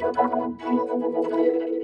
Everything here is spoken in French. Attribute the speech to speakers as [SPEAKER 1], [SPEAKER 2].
[SPEAKER 1] Thank you.